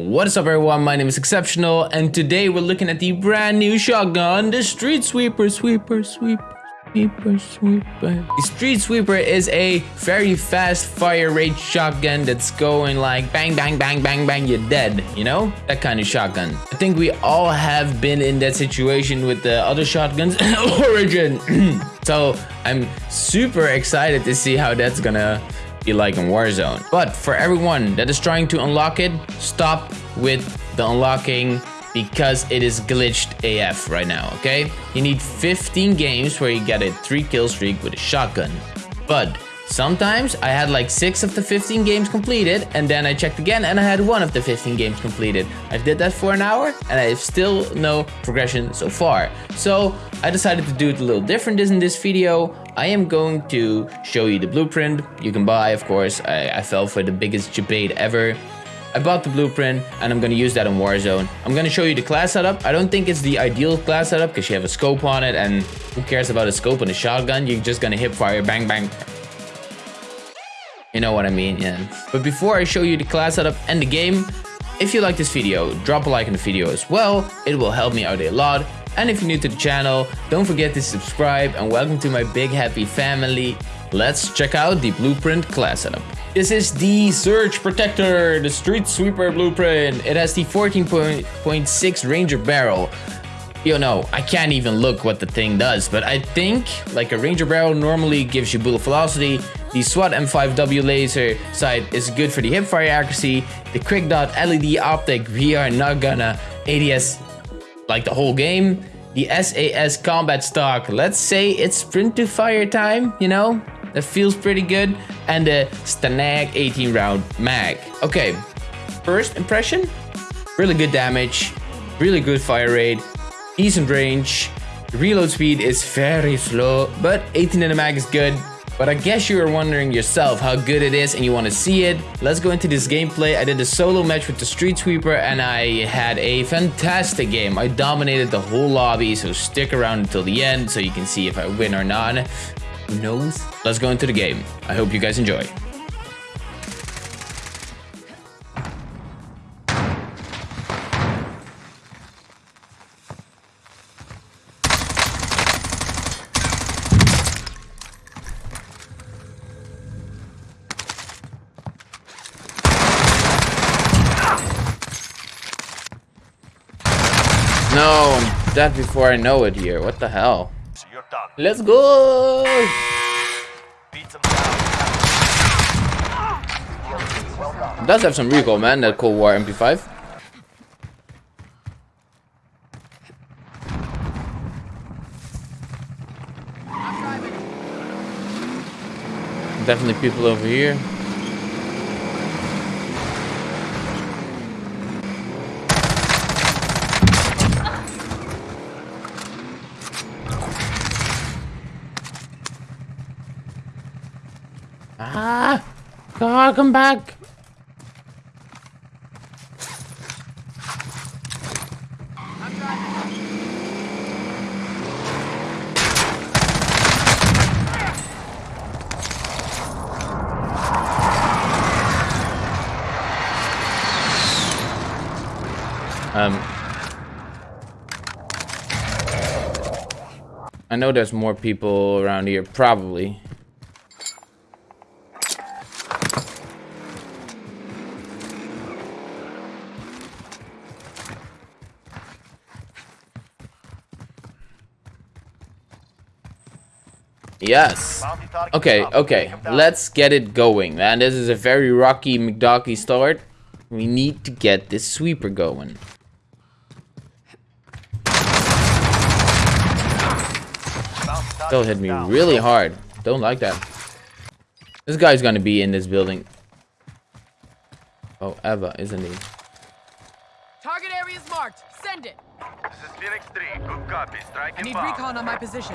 What is up everyone, my name is Exceptional and today we're looking at the brand new shotgun, the Street Sweeper, Sweeper, Sweeper, Sweeper, Sweeper. The Street Sweeper is a very fast fire rate shotgun that's going like bang, bang, bang, bang, bang, you're dead, you know? That kind of shotgun. I think we all have been in that situation with the other shotguns, in Origin. so I'm super excited to see how that's gonna be like in Warzone. But for everyone that is trying to unlock it, stop with the unlocking because it is glitched AF right now, okay? You need 15 games where you get a 3 kill streak with a shotgun. But Sometimes I had like 6 of the 15 games completed and then I checked again and I had 1 of the 15 games completed. I did that for an hour and I have still no progression so far. So I decided to do it a little different in this video. I am going to show you the blueprint you can buy of course. I, I fell for the biggest debate ever. I bought the blueprint and I'm going to use that in Warzone. I'm going to show you the class setup. I don't think it's the ideal class setup because you have a scope on it and who cares about a scope on a shotgun? You're just going to hip fire, bang, bang, you know what I mean, yeah. But before I show you the class setup and the game, if you like this video, drop a like on the video as well. It will help me out a lot. And if you're new to the channel, don't forget to subscribe and welcome to my big happy family. Let's check out the blueprint class setup. This is the Surge Protector, the Street Sweeper blueprint. It has the 14.6 Ranger barrel. You know, I can't even look what the thing does, but I think like a Ranger barrel normally gives you bullet velocity. The SWAT M5W laser sight is good for the hipfire accuracy. The quick dot LED optic, we are not gonna ADS like the whole game. The SAS combat stock, let's say it's sprint to fire time, you know? That feels pretty good. And the STANAG 18 round mag. Okay, first impression, really good damage, really good fire rate, decent range. reload speed is very slow, but 18 in the mag is good. But I guess you are wondering yourself how good it is and you want to see it. Let's go into this gameplay. I did a solo match with the Street Sweeper and I had a fantastic game. I dominated the whole lobby, so stick around until the end so you can see if I win or not. Who knows? Let's go into the game. I hope you guys enjoy. No, I'm dead before I know it here. What the hell? So Let's go! It does have some recoil, man, that Cold War MP5. Definitely people over here. God, come back! Um, I know there's more people around here, probably. Yes. Okay, okay. Let's get it going, man. This is a very rocky McDucky start. We need to get this sweeper going. Still hit me really hard. Don't like that. This guy's gonna be in this building. Oh, Eva, isn't he? Target area is marked. Send it. This is Phoenix 3. Good copy. Strike I need bomb. recon on my position.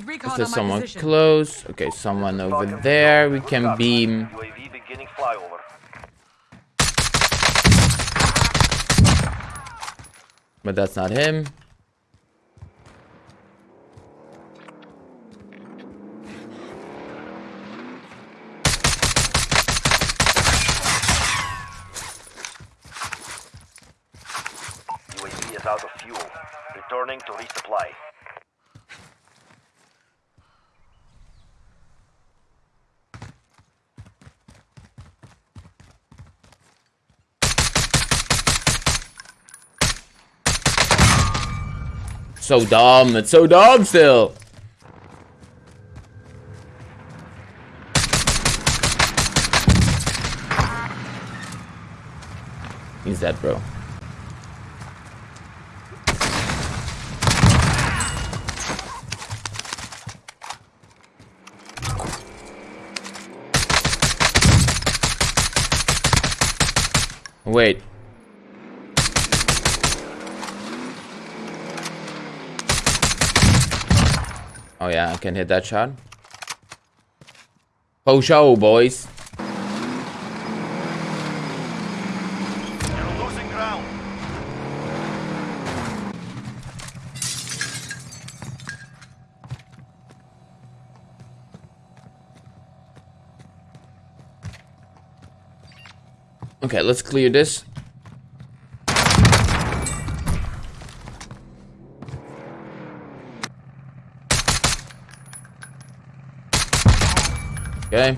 need recon Is there someone position. close? Okay, someone over there. We can beam. UAV beginning flyover. But that's not him. UAV is out of fuel. Returning to resupply. So dumb. It's so dumb still. He's dead, bro. Wait. Oh yeah, I can hit that shot. Oh show, boys. You're losing ground. Okay, let's clear this. Okay.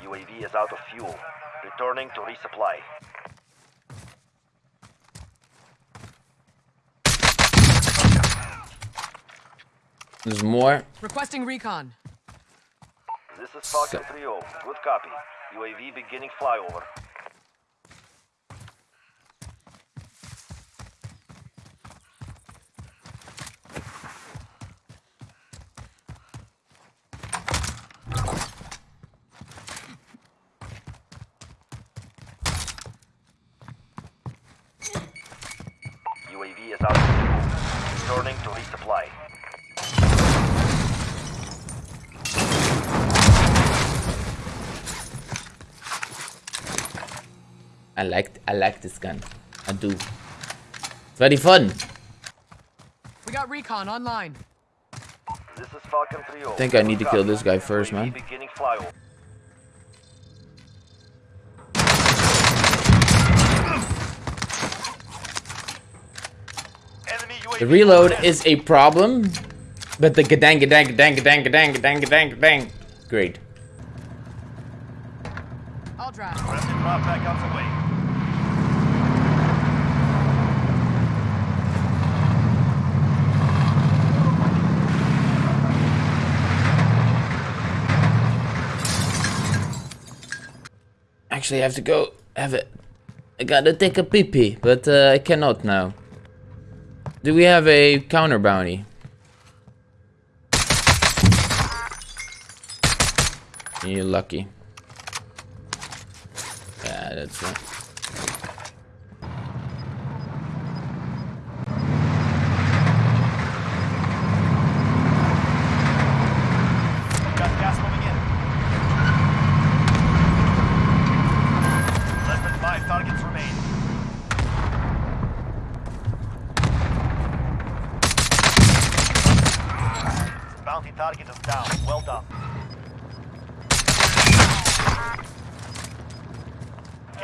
UAV is out of fuel. Returning to resupply. There's more. Requesting recon. This is Falcon 3-0. Good copy. UAV beginning flyover. UAV is out of fuel. Returning to resupply. I like I like this gun. I do. It's very fun. We got recon online. This is Falcon 3-0. I think I need to kill this guy first, UAV man. Beginning flyover. Enemy UAV The reload is a problem, but the gadang gadang gadang gadang gadang gadang gadang gadang. Great. I'll drive. Friendly drop back out the way. Actually, I have to go have it. I gotta take a pee pee, but uh, I cannot now. Do we have a counter bounty? You're lucky. Yeah, that's it. Got gas moving in. Less than five targets remain. Bounty target is down. Well done.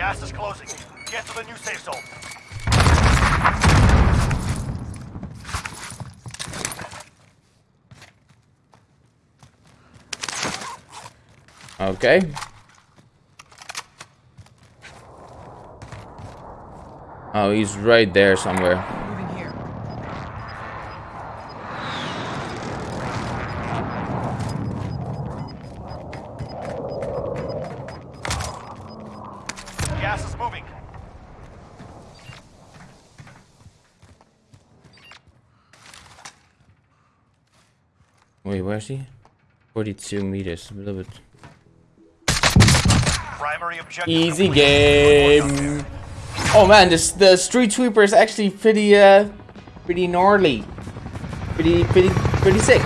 Gas is closing. Get to the new safe zone. Okay. Oh, he's right there somewhere. Moving here. Gas is moving. Wait, where's he? 42 meters, a little bit. Easy game. Oh man, this the street sweeper is actually pretty uh pretty gnarly. Pretty pretty pretty sick.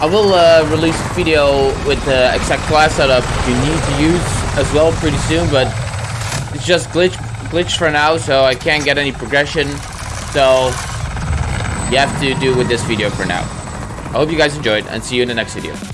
I will uh, release a video with the exact class setup you need to use as well pretty soon, but it's just glitch glitch for now, so I can't get any progression. So you have to do with this video for now. I hope you guys enjoyed and see you in the next video.